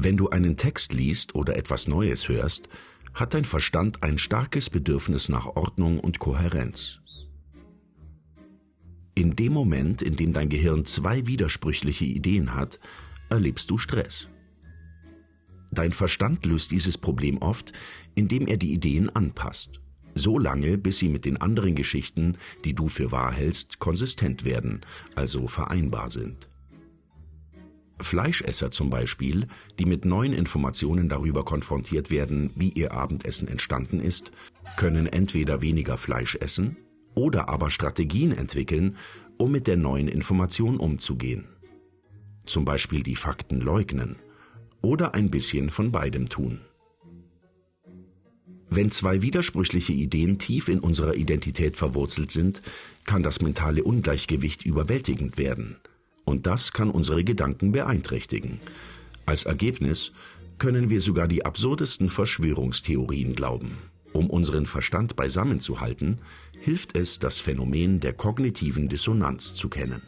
Wenn du einen Text liest oder etwas Neues hörst, hat dein Verstand ein starkes Bedürfnis nach Ordnung und Kohärenz. In dem Moment, in dem dein Gehirn zwei widersprüchliche Ideen hat, erlebst du Stress. Dein Verstand löst dieses Problem oft, indem er die Ideen anpasst. So lange, bis sie mit den anderen Geschichten, die du für wahr hältst, konsistent werden, also vereinbar sind. Fleischesser zum Beispiel, die mit neuen Informationen darüber konfrontiert werden, wie ihr Abendessen entstanden ist, können entweder weniger Fleisch essen oder aber Strategien entwickeln, um mit der neuen Information umzugehen. Zum Beispiel die Fakten leugnen oder ein bisschen von beidem tun. Wenn zwei widersprüchliche Ideen tief in unserer Identität verwurzelt sind, kann das mentale Ungleichgewicht überwältigend werden – und das kann unsere Gedanken beeinträchtigen. Als Ergebnis können wir sogar die absurdesten Verschwörungstheorien glauben. Um unseren Verstand beisammenzuhalten, hilft es, das Phänomen der kognitiven Dissonanz zu kennen.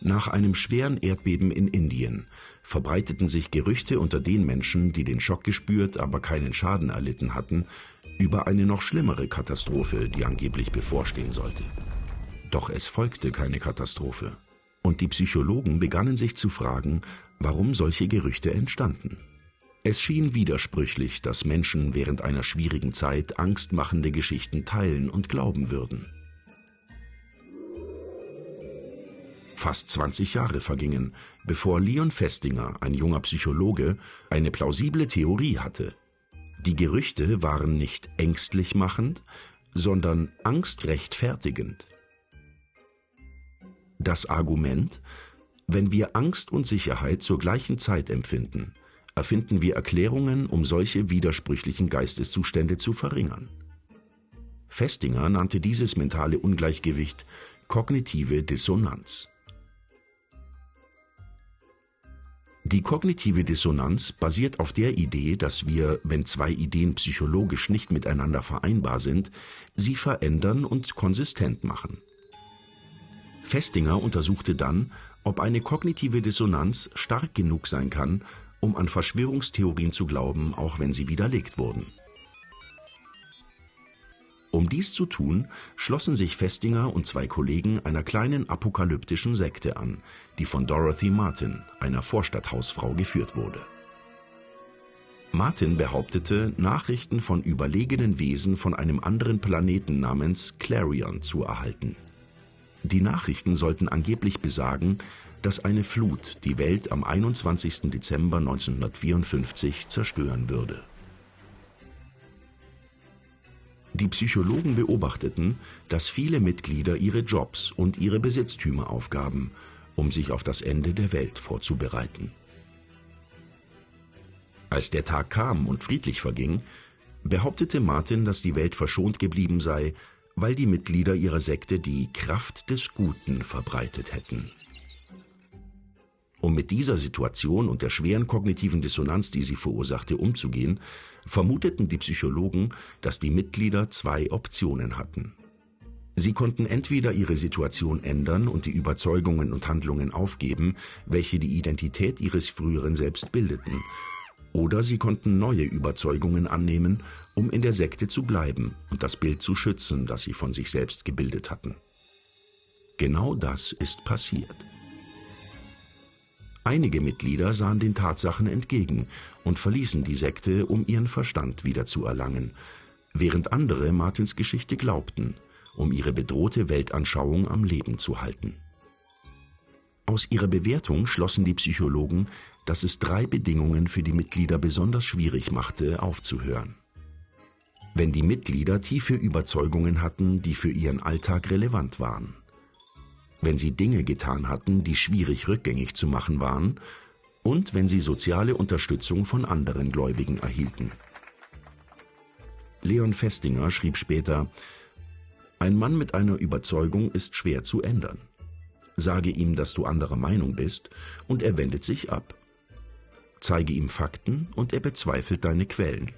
Nach einem schweren Erdbeben in Indien verbreiteten sich Gerüchte unter den Menschen, die den Schock gespürt, aber keinen Schaden erlitten hatten, über eine noch schlimmere Katastrophe, die angeblich bevorstehen sollte. Doch es folgte keine Katastrophe. Und die Psychologen begannen sich zu fragen, warum solche Gerüchte entstanden. Es schien widersprüchlich, dass Menschen während einer schwierigen Zeit angstmachende Geschichten teilen und glauben würden. Fast 20 Jahre vergingen, bevor Leon Festinger, ein junger Psychologe, eine plausible Theorie hatte. Die Gerüchte waren nicht ängstlich machend, sondern angstrechtfertigend. Das Argument, wenn wir Angst und Sicherheit zur gleichen Zeit empfinden, erfinden wir Erklärungen, um solche widersprüchlichen Geisteszustände zu verringern. Festinger nannte dieses mentale Ungleichgewicht kognitive Dissonanz. Die kognitive Dissonanz basiert auf der Idee, dass wir, wenn zwei Ideen psychologisch nicht miteinander vereinbar sind, sie verändern und konsistent machen. Festinger untersuchte dann, ob eine kognitive Dissonanz stark genug sein kann, um an Verschwörungstheorien zu glauben, auch wenn sie widerlegt wurden. Um dies zu tun, schlossen sich Festinger und zwei Kollegen einer kleinen apokalyptischen Sekte an, die von Dorothy Martin, einer Vorstadthausfrau, geführt wurde. Martin behauptete, Nachrichten von überlegenen Wesen von einem anderen Planeten namens Clarion zu erhalten. Die Nachrichten sollten angeblich besagen, dass eine Flut die Welt am 21. Dezember 1954 zerstören würde. Die Psychologen beobachteten, dass viele Mitglieder ihre Jobs und ihre Besitztümer aufgaben, um sich auf das Ende der Welt vorzubereiten. Als der Tag kam und friedlich verging, behauptete Martin, dass die Welt verschont geblieben sei, weil die Mitglieder ihrer Sekte die Kraft des Guten verbreitet hätten. Um mit dieser Situation und der schweren kognitiven Dissonanz, die sie verursachte, umzugehen, vermuteten die Psychologen, dass die Mitglieder zwei Optionen hatten. Sie konnten entweder ihre Situation ändern und die Überzeugungen und Handlungen aufgeben, welche die Identität ihres früheren Selbst bildeten, oder sie konnten neue Überzeugungen annehmen, um in der Sekte zu bleiben und das Bild zu schützen, das sie von sich selbst gebildet hatten. Genau das ist passiert. Einige Mitglieder sahen den Tatsachen entgegen und verließen die Sekte, um ihren Verstand wiederzuerlangen, während andere Martins Geschichte glaubten, um ihre bedrohte Weltanschauung am Leben zu halten. Aus ihrer Bewertung schlossen die Psychologen, dass es drei Bedingungen für die Mitglieder besonders schwierig machte, aufzuhören. Wenn die Mitglieder tiefe Überzeugungen hatten, die für ihren Alltag relevant waren. Wenn sie Dinge getan hatten, die schwierig rückgängig zu machen waren. Und wenn sie soziale Unterstützung von anderen Gläubigen erhielten. Leon Festinger schrieb später, ein Mann mit einer Überzeugung ist schwer zu ändern sage ihm, dass du anderer Meinung bist, und er wendet sich ab. Zeige ihm Fakten und er bezweifelt deine Quellen.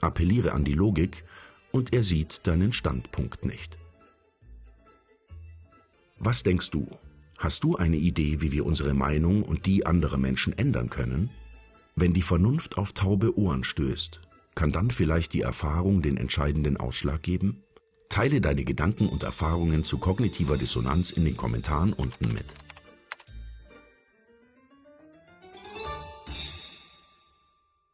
Appelliere an die Logik und er sieht deinen Standpunkt nicht. Was denkst du? Hast du eine Idee, wie wir unsere Meinung und die anderer Menschen ändern können? Wenn die Vernunft auf taube Ohren stößt, kann dann vielleicht die Erfahrung den entscheidenden Ausschlag geben? Teile deine Gedanken und Erfahrungen zu kognitiver Dissonanz in den Kommentaren unten mit.